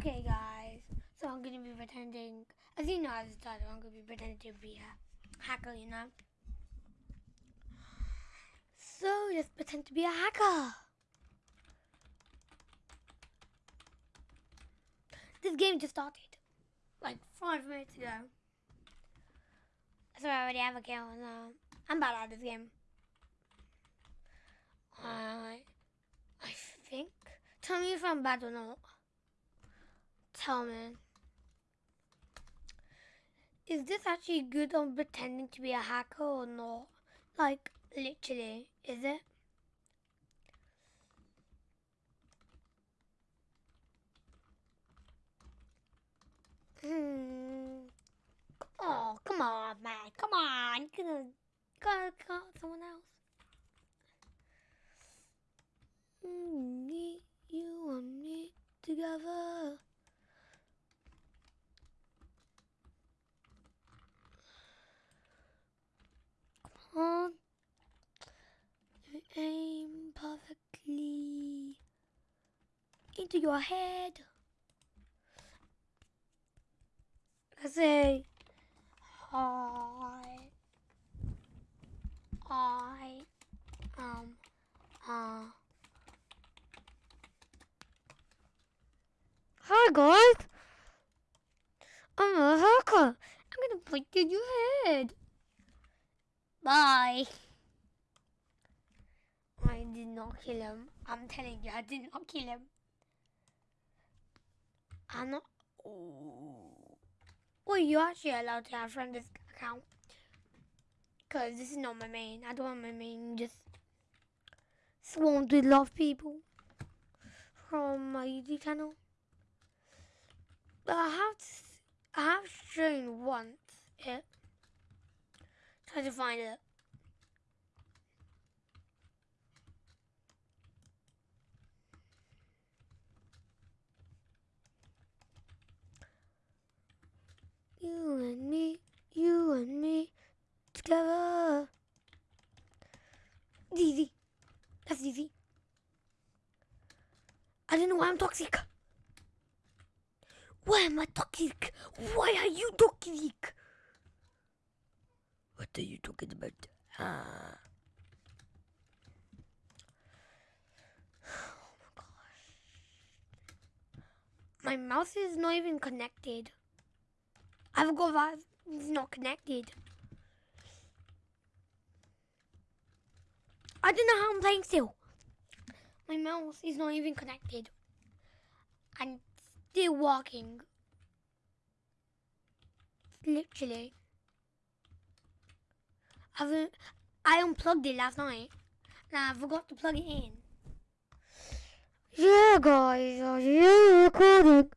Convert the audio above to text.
Okay, guys. So I'm gonna be pretending, as you know, as a title, I'm gonna be pretending to be a hacker, you know. So let's pretend to be a hacker. This game just started, like five minutes ago. So I already have a kill, and uh, I'm bad at this game. I, I think. Tell me if I'm bad or not. Tell me. Is this actually good on pretending to be a hacker or not? Like, literally, is it? Hmm. Oh, come on, man. Come on. You gonna, gotta call someone else. Mm, me, you and me together. Come on. You aim perfectly into your head. Let's say hi. I um uh Hi guys. I'm a hacker. I'm gonna point in your head. Bye. I did not kill him. I'm telling you, I did not kill him. I'm not. Oh. Well, you're actually allowed to have friend this account. Because this is not my main. I don't want my main just swarmed with of people from my YouTube channel. But I have to, I have shown once it. Try to find it. You and me, you and me, together. Easy. That's easy. I don't know why I'm toxic. Why am I toxic? Why are you toxic? What are you talking about? Ah. Oh my gosh. My mouse is not even connected. I've got that. It's not connected. I don't know how I'm playing still. My mouse is not even connected. I'm still walking. Literally. I've, I unplugged it last night. And I forgot to plug it in. Yeah, guys, are you recording?